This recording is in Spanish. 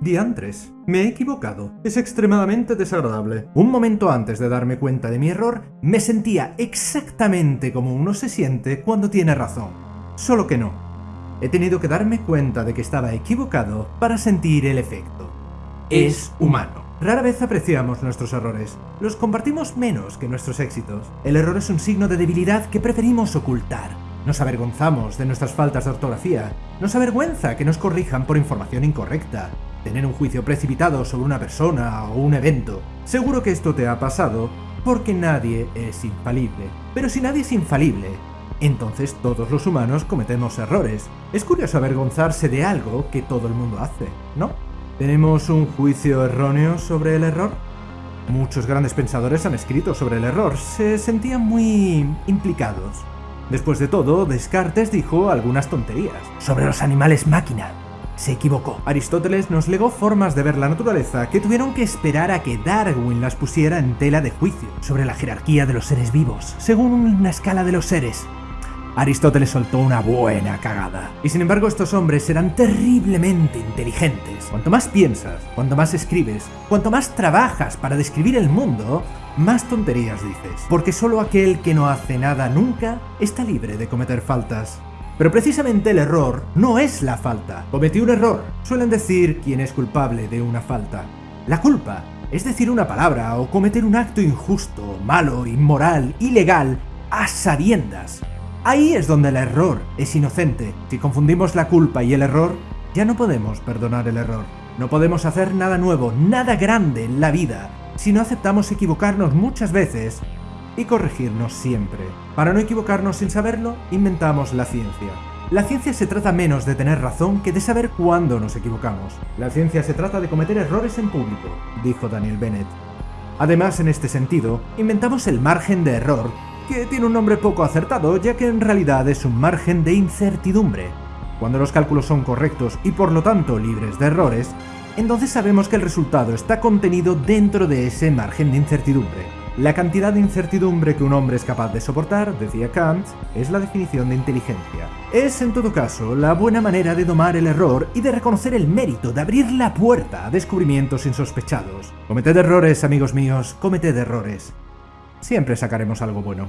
Diantres, me he equivocado. Es extremadamente desagradable. Un momento antes de darme cuenta de mi error, me sentía exactamente como uno se siente cuando tiene razón. Solo que no. He tenido que darme cuenta de que estaba equivocado para sentir el efecto. Es humano. Rara vez apreciamos nuestros errores. Los compartimos menos que nuestros éxitos. El error es un signo de debilidad que preferimos ocultar. Nos avergonzamos de nuestras faltas de ortografía. Nos avergüenza que nos corrijan por información incorrecta. Tener un juicio precipitado sobre una persona o un evento. Seguro que esto te ha pasado porque nadie es infalible. Pero si nadie es infalible, entonces todos los humanos cometemos errores. Es curioso avergonzarse de algo que todo el mundo hace, ¿no? ¿Tenemos un juicio erróneo sobre el error? Muchos grandes pensadores han escrito sobre el error, se sentían muy implicados. Después de todo, Descartes dijo algunas tonterías. Sobre los animales máquina. Se equivocó. Aristóteles nos legó formas de ver la naturaleza que tuvieron que esperar a que Darwin las pusiera en tela de juicio. Sobre la jerarquía de los seres vivos, según una escala de los seres. Aristóteles soltó una buena cagada. Y sin embargo estos hombres eran terriblemente inteligentes. Cuanto más piensas, cuanto más escribes, cuanto más trabajas para describir el mundo, más tonterías dices. Porque solo aquel que no hace nada nunca está libre de cometer faltas. Pero precisamente el error no es la falta. Cometí un error. Suelen decir quién es culpable de una falta. La culpa es decir una palabra o cometer un acto injusto, malo, inmoral, ilegal, a sabiendas. Ahí es donde el error es inocente. Si confundimos la culpa y el error, ya no podemos perdonar el error. No podemos hacer nada nuevo, nada grande en la vida, si no aceptamos equivocarnos muchas veces y corregirnos siempre. Para no equivocarnos sin saberlo, inventamos la ciencia. La ciencia se trata menos de tener razón que de saber cuándo nos equivocamos. La ciencia se trata de cometer errores en público, dijo Daniel Bennett. Además, en este sentido, inventamos el margen de error que tiene un nombre poco acertado ya que en realidad es un margen de incertidumbre. Cuando los cálculos son correctos y por lo tanto libres de errores, entonces sabemos que el resultado está contenido dentro de ese margen de incertidumbre. La cantidad de incertidumbre que un hombre es capaz de soportar, decía Kant, es la definición de inteligencia. Es, en todo caso, la buena manera de domar el error y de reconocer el mérito de abrir la puerta a descubrimientos insospechados. Cometed errores, amigos míos, cometed errores siempre sacaremos algo bueno.